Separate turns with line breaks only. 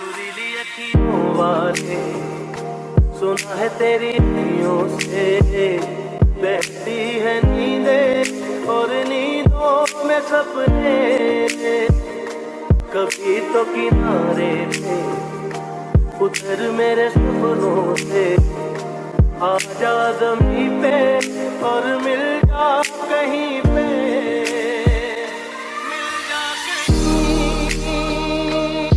सुरीली अखियों वाले, सुना है तेरी अखियों से। बहती है नींदे और नींदों में सपने। कभी तो किनारे पे उधर मेरे सपनों से। आजा जमी पे और